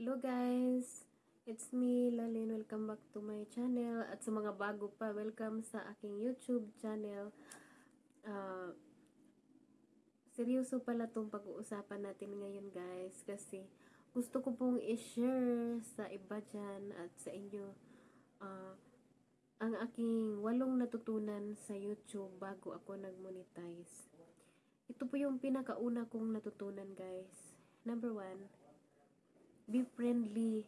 Hello guys! It's me, Lalin. Welcome back to my channel. At sa mga bago pa, welcome sa aking YouTube channel. Uh, seryoso pala tong pag-uusapan natin ngayon guys. Kasi gusto ko pong i-share sa iba dyan at sa inyo uh, ang aking walong natutunan sa YouTube bago ako nag-monetize. Ito po yung pinakauna kong natutunan guys. Number one, be friendly.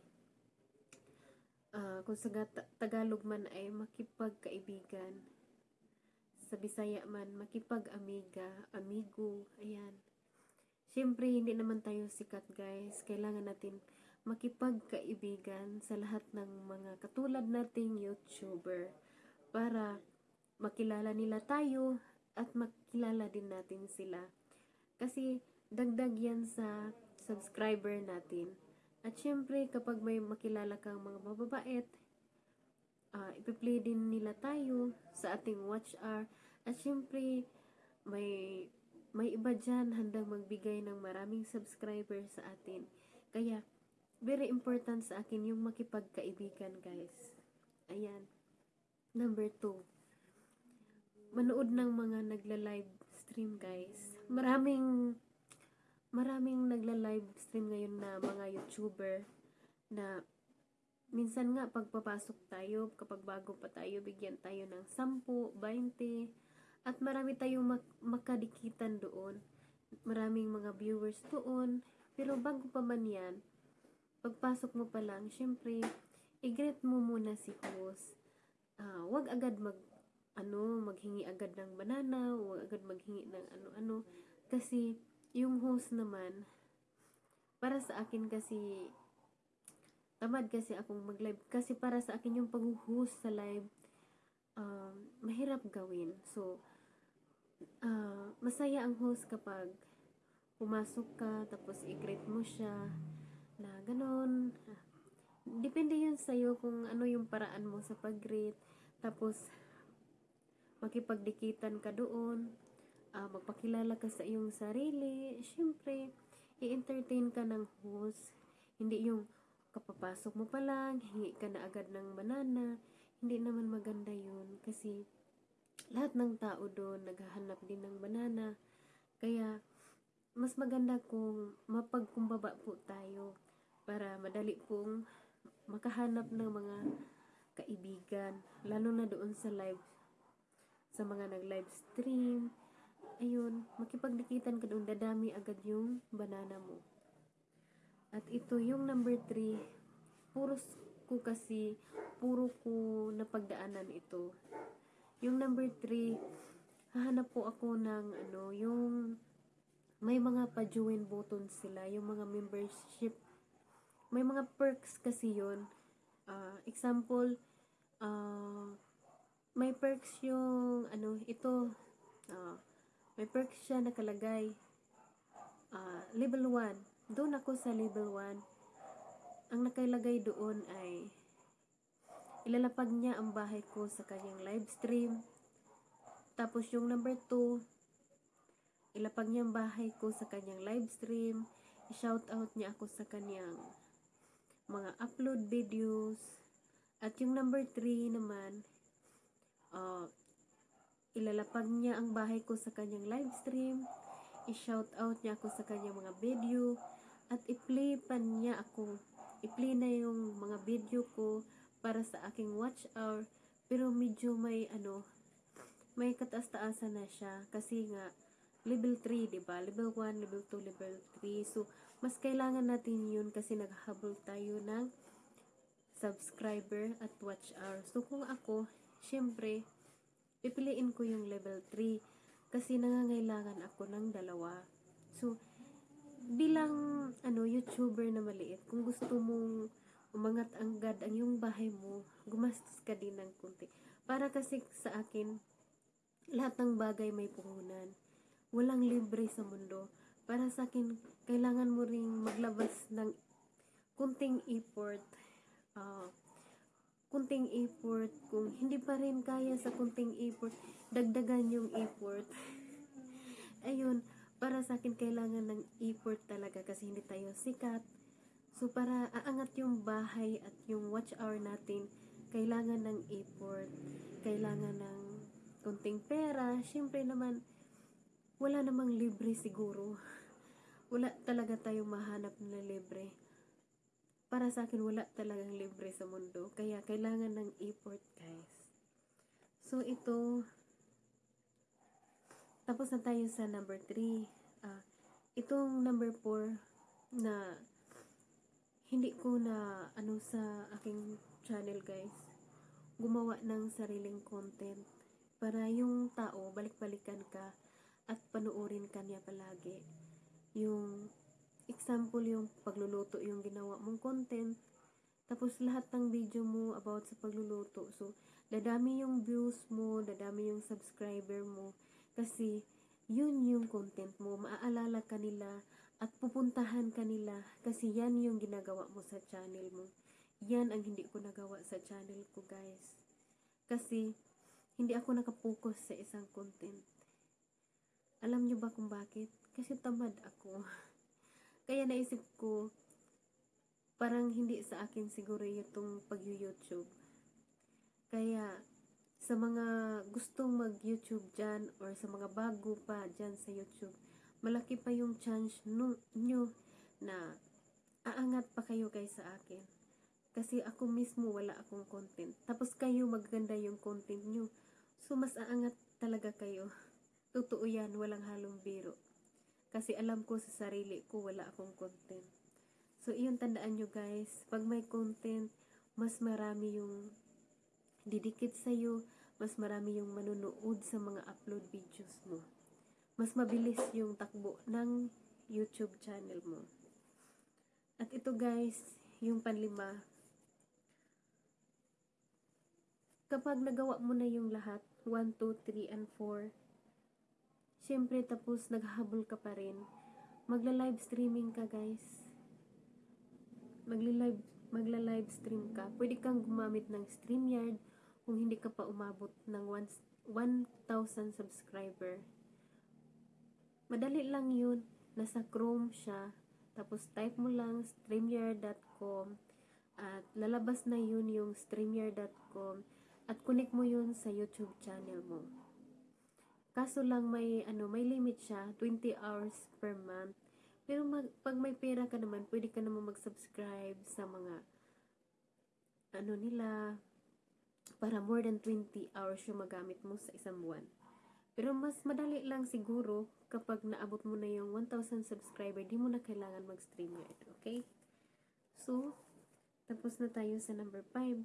Uh, kung sa Tagalog man ay makipagkaibigan. Sa Bisaya man, makipag-amiga, amigo, ayan. Siyempre, hindi naman tayo sikat guys. Kailangan natin makipagkaibigan sa lahat ng mga katulad nating YouTuber para makilala nila tayo at makilala din natin sila. Kasi dagdag yan sa subscriber natin. At syempre, kapag may makilala kang mga mababait, uh, ipi-play din nila tayo sa ating watch hour. At syempre, may, may iba dyan handang magbigay ng maraming subscriber sa atin. Kaya, very important sa akin yung makipagkaibigan, guys. Ayan. Number two, manood ng mga nagla-live stream, guys. Maraming maraming nagla-live stream ngayon na mga YouTuber na minsan nga pagpapasok tayo, kapag bago pa tayo, bigyan tayo ng 10, 20, at marami tayong mak- makadikitan doon. Maraming mga viewers doon. Pero bago pa man yan, pagpasok mo pa lang, syempre, i-greet mo muna si host. Uh, wag agad mag ano, maghingi agad ng banana, wag agad maghingi ng ano-ano kasi yung host naman, para sa akin kasi, tamad kasi akong mag-live. Kasi para sa akin yung pag-host sa live, um, mahirap gawin. So, uh, masaya ang host kapag pumasok ka, tapos i-greet mo siya, na ganun. Depende yun sa'yo kung ano yung paraan mo sa pag-greet. Tapos, makipagdikitan ka doon magpakilala ka sa iyong sarili, syempre, i-entertain ka ng host. Hindi yung kapapasok mo pa lang, hingi ka na agad ng banana. Hindi naman maganda yun kasi lahat ng tao doon naghahanap din ng banana. Kaya, mas maganda kung mapagkumbaba po tayo para madali pong makahanap ng mga kaibigan, lalo na doon sa live, sa mga nag-live stream, ayun, makipagdikitan ka doon, dadami agad yung banana mo. At ito yung number 3, puro ko kasi, puro ko napagdaanan ito. Yung number 3, hahanap po ako ng ano, yung may mga pa-join button sila, yung mga membership. May mga perks kasi yun. Uh, example, uh, may perks yung ano, ito, uh, may perks siya nakalagay. Uh, level 1. Doon ako sa level 1. Ang nakalagay doon ay ilalapag niya ang bahay ko sa kanyang live stream. Tapos yung number 2, ilapag niya ang bahay ko sa kanyang live stream. I-shout out niya ako sa kanyang mga upload videos. At yung number 3 naman, uh, Ilalapag niya ang bahay ko sa kanyang live stream. I-shout out niya ako sa kanyang mga video. At i-play pa niya ako. I-play na yung mga video ko para sa aking watch hour. Pero medyo may ano, may kataas-taasan na siya. Kasi nga, level 3, di ba? Level 1, level 2, level 3. So, mas kailangan natin yun kasi naghabol tayo ng subscriber at watch hour. So, kung ako, syempre, pipiliin ko yung level 3 kasi nangangailangan ako ng dalawa. So, bilang ano, YouTuber na maliit, kung gusto mong umangat ang gad ang yung bahay mo, gumastos ka din ng kunti. Para kasi sa akin, lahat ng bagay may puhunan. Walang libre sa mundo. Para sa akin, kailangan mo ring maglabas ng kunting effort. Uh, kunting effort. Kung hindi pa rin kaya sa kunting effort, dagdagan yung effort. Ayun, para sa akin kailangan ng effort talaga kasi hindi tayo sikat. So, para aangat yung bahay at yung watch hour natin, kailangan ng effort, kailangan ng konting pera. Siyempre naman, wala namang libre siguro. Wala talaga tayong mahanap na libre. Para sa akin, wala talagang libre sa mundo. Kaya, kailangan ng effort, guys. So, ito, tapos na tayo sa number 3. Ah, itong number 4 na hindi ko na ano sa aking channel guys gumawa ng sariling content para yung tao balik-balikan ka at panuorin ka niya palagi yung example yung pagluluto yung ginawa mong content tapos lahat ng video mo about sa pagluluto so dadami yung views mo dadami yung subscriber mo kasi yun yung content mo maaalala ka nila at pupuntahan ka nila kasi yan yung ginagawa mo sa channel mo. Yan ang hindi ko nagawa sa channel ko guys. Kasi hindi ako nakapokus sa isang content. Alam nyo ba kung bakit? Kasi tamad ako. Kaya naisip ko, parang hindi sa akin siguro itong pag-YouTube. Kaya sa mga gustong mag-YouTube dyan or sa mga bago pa dyan sa YouTube, malaki pa yung chance no, nyo na aangat pa kayo guys sa akin. Kasi ako mismo wala akong content. Tapos kayo maganda yung content nyo. So mas aangat talaga kayo. Totoo yan, walang halong biro. Kasi alam ko sa sarili ko wala akong content. So iyon tandaan nyo guys, pag may content, mas marami yung didikit sa'yo, mas marami yung manunood sa mga upload videos mo mas mabilis yung takbo ng YouTube channel mo. At ito guys, yung panlima. Kapag nagawa mo na yung lahat, 1, 2, 3, and 4, syempre tapos naghahabol ka pa rin, magla-live streaming ka guys. Magla-live magla-live stream ka. Pwede kang gumamit ng StreamYard kung hindi ka pa umabot ng 1,000 subscriber. Madali lang yun. Nasa Chrome siya. Tapos type mo lang streamyard.com at lalabas na yun yung streamyard.com at connect mo yun sa YouTube channel mo. Kaso lang may ano, may limit siya, 20 hours per month. Pero mag, pag may pera ka naman, pwede ka naman mag-subscribe sa mga ano nila para more than 20 hours yung magamit mo sa isang buwan. Pero mas madali lang siguro kapag naabot mo na yung 1,000 subscriber, di mo na kailangan mag-stream yard. Okay? So, tapos na tayo sa number 5.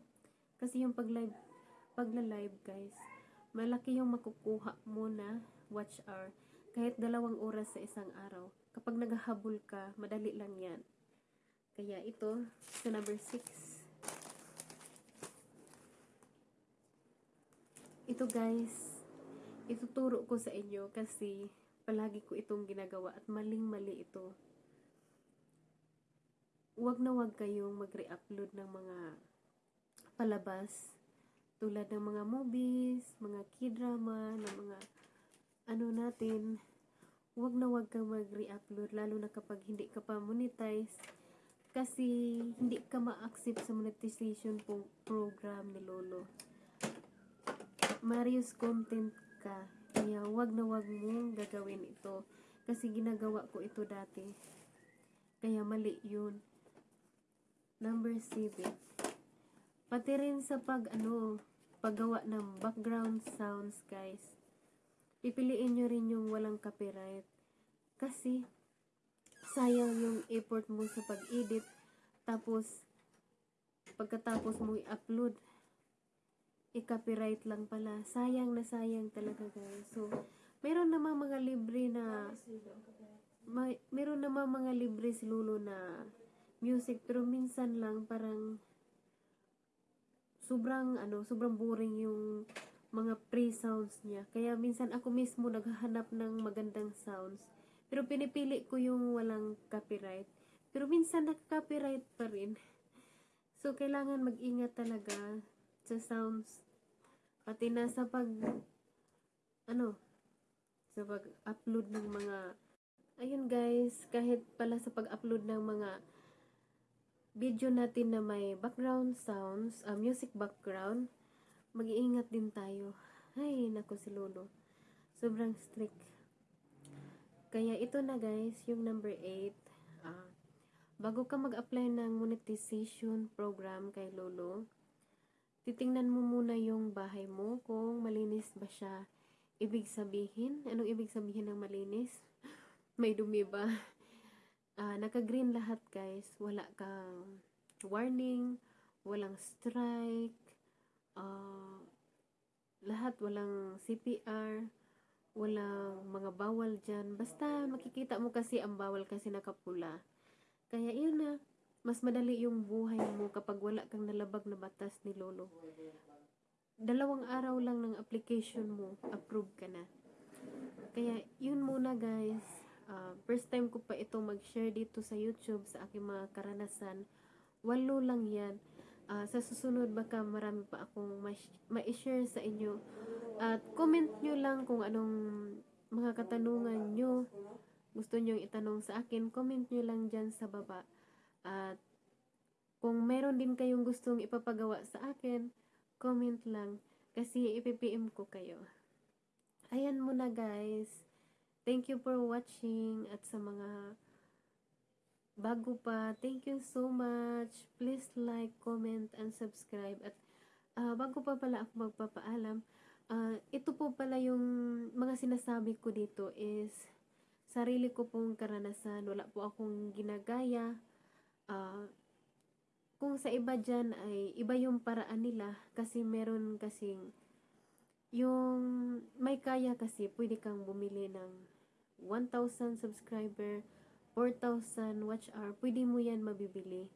Kasi yung pag-live, pagla-live guys, malaki yung makukuha mo na watch hour. Kahit dalawang oras sa isang araw. Kapag naghahabol ka, madali lang yan. Kaya ito, sa number 6. Ito guys, ituturo ko sa inyo kasi palagi ko itong ginagawa at maling-mali ito. Huwag na huwag kayong mag-re-upload ng mga palabas tulad ng mga movies, mga k-drama, ng mga ano natin. Huwag na huwag kang mag-re-upload lalo na kapag hindi ka pa monetize kasi hindi ka ma-accept sa monetization program ni Lolo. Marius content ka. Kaya wag na wag mong gagawin ito. Kasi ginagawa ko ito dati. Kaya mali yun. Number 7. Pati rin sa pag ano, paggawa ng background sounds guys. Pipiliin nyo rin yung walang copyright. Kasi sayang yung effort mo sa pag-edit. Tapos pagkatapos mo i-upload i-copyright lang pala. Sayang na sayang talaga guys. So, meron namang mga libre na may, meron namang mga libre si Lolo na music pero minsan lang parang sobrang ano, sobrang boring yung mga pre-sounds niya. Kaya minsan ako mismo naghahanap ng magandang sounds. Pero pinipili ko yung walang copyright. Pero minsan nag-copyright pa rin. So, kailangan mag-ingat talaga sa sounds Pati na sa pag, ano, sa pag-upload ng mga, ayun guys, kahit pala sa pag-upload ng mga video natin na may background sounds, ah, music background, mag-iingat din tayo. Ay, nako si Lolo. Sobrang strict. Kaya ito na guys, yung number 8. Ah, bago ka mag-apply ng monetization program kay Lolo, titingnan mo muna yung bahay mo kung malinis ba siya. Ibig sabihin, anong ibig sabihin ng malinis? May dumi ba? Ah, naka-green lahat guys. Wala kang warning, walang strike, ah, lahat walang CPR, walang mga bawal dyan. Basta makikita mo kasi ang bawal kasi nakapula. Kaya yun na, mas madali yung buhay mo kapag wala kang nalabag na batas ni Lolo. Dalawang araw lang ng application mo, approve ka na. Kaya yun muna guys. First time ko pa ito mag-share dito sa YouTube sa aking mga karanasan. Walo lang yan. Ah, sa susunod baka marami pa akong ma- ma-share sa inyo. At comment nyo lang kung anong mga katanungan nyo gusto nyo itanong sa akin. Comment nyo lang dyan sa baba. At kung meron din kayong gustong ipapagawa sa akin, comment lang. Kasi ipipm ko kayo. Ayan muna guys. Thank you for watching at sa mga bago pa, thank you so much. Please like, comment, and subscribe. At ah, bago pa pala ako magpapaalam, ah, ito po pala yung mga sinasabi ko dito is sarili ko pong karanasan. Wala po akong ginagaya. Ah, kung sa iba dyan ay iba yung paraan nila kasi meron kasing yung may kaya kasi pwede kang bumili ng 1,000 subscriber, 4,000 watch hour, pwede mo yan mabibili.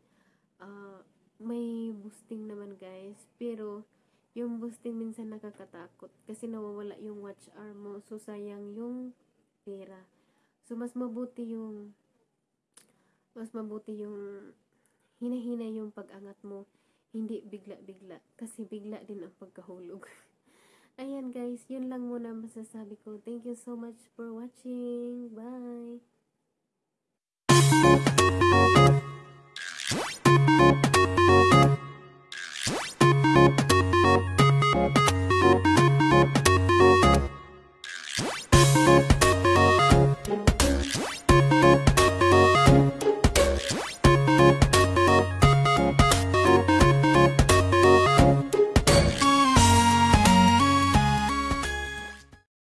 Ah, may boosting naman guys, pero yung boosting minsan nakakatakot kasi nawawala yung watch hour mo, so sayang yung pera. So mas mabuti yung mas mabuti yung hina-hina yung pag-angat mo, hindi bigla-bigla kasi bigla din ang pagkahulog. Ayan guys, yun lang muna masasabi ko. Thank you so much for watching. Bye!